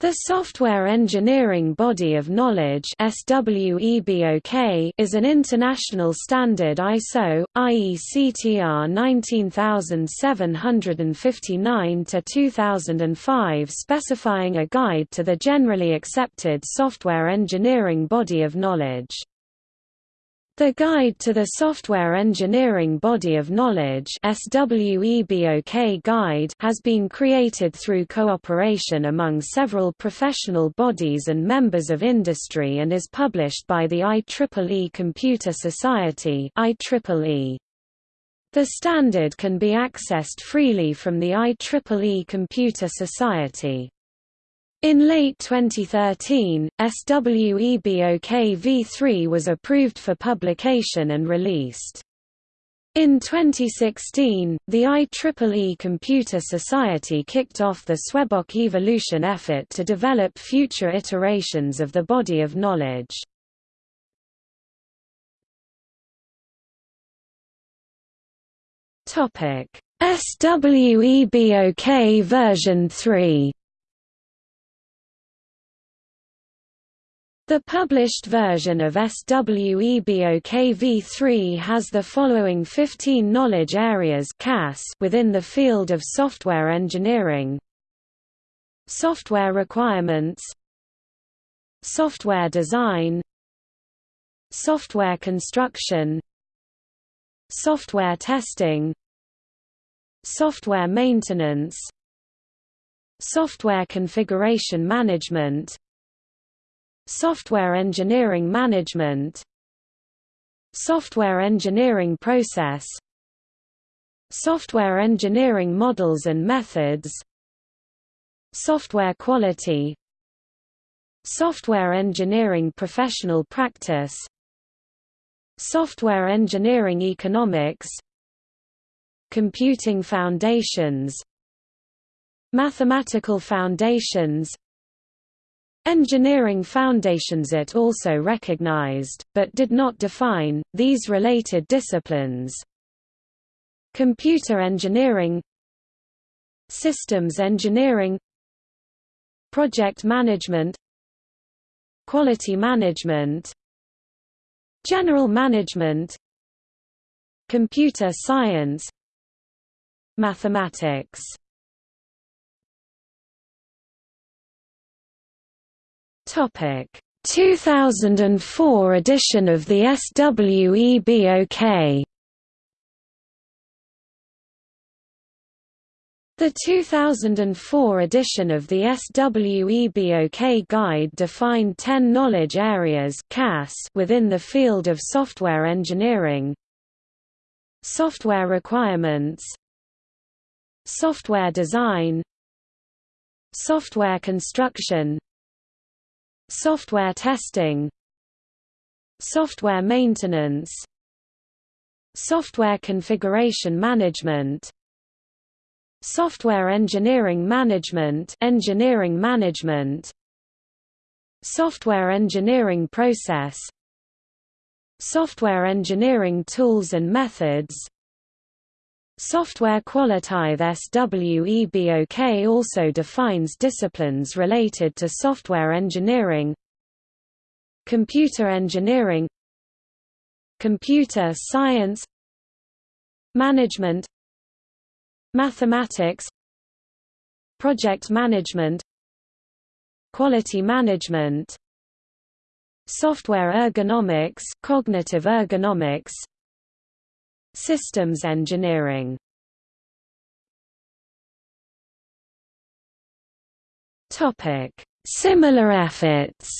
The Software Engineering Body of Knowledge is an international standard ISO, IECTR 19759-2005 specifying a guide to the generally accepted software engineering body of knowledge. The Guide to the Software Engineering Body of Knowledge Guide has been created through cooperation among several professional bodies and members of industry and is published by the IEEE Computer Society. The standard can be accessed freely from the IEEE Computer Society. In late 2013, SWEBOK v3 was approved for publication and released. In 2016, the IEEE Computer Society kicked off the SWEBOK evolution effort to develop future iterations of the body of knowledge. SWEBOK version 3 The published version of SWEBOK v3 has the following 15 knowledge areas within the field of software engineering. Software requirements. Software design. Software construction. Software testing. Software maintenance. Software configuration management Software engineering management. Software engineering process. Software engineering models and methods. Software quality. Software engineering professional practice. Software engineering economics. Computing foundations. Mathematical foundations Engineering foundations it also recognized, but did not define, these related disciplines. Computer engineering Systems engineering Project management Quality management General management Computer science Mathematics 2004 edition of the SWEBOK The 2004 edition of the SWEBOK Guide defined 10 knowledge areas within the field of software engineering. Software requirements. Software design. Software construction Software testing. Software maintenance. Software configuration management. Software engineering management. Engineering management. Software engineering process. Software engineering tools and methods Software quality SWEBOK also defines disciplines related to software engineering Computer engineering Computer science Management Mathematics Project management Quality management Software ergonomics cognitive ergonomics Systems engineering. Topic: Similar efforts.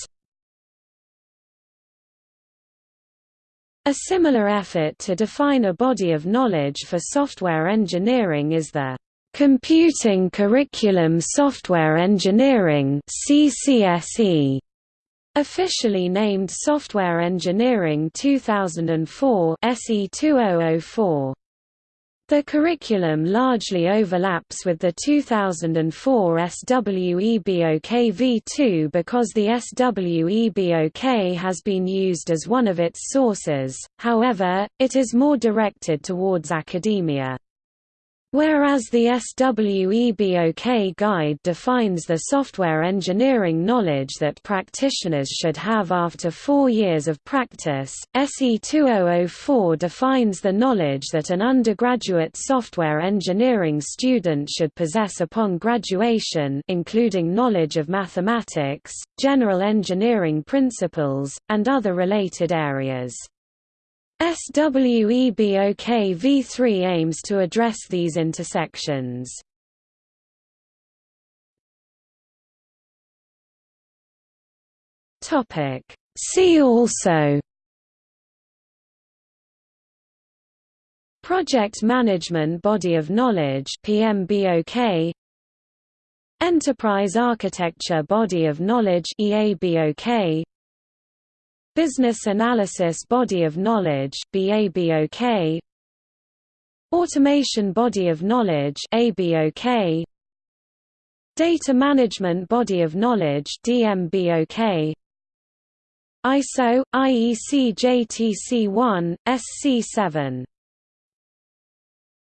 A similar effort to define a body of knowledge for software engineering is the Computing Curriculum Software Engineering (CCSE) Officially named Software Engineering 2004 SE 2004. The curriculum largely overlaps with the 2004 SWEBOK v2 because the SWEBOK has been used as one of its sources, however, it is more directed towards academia. Whereas the SWEBOK guide defines the software engineering knowledge that practitioners should have after four years of practice, SE 2004 defines the knowledge that an undergraduate software engineering student should possess upon graduation including knowledge of mathematics, general engineering principles, and other related areas. SWEBOK v3 aims to address these intersections. See also Project Management Body of Knowledge PMBOK Enterprise Architecture Body of Knowledge EABOK Business Analysis Body of Knowledge BABOK Automation Body of Knowledge ABOK Data Management Body of Knowledge DMBOK ISO IEC JTC1 SC7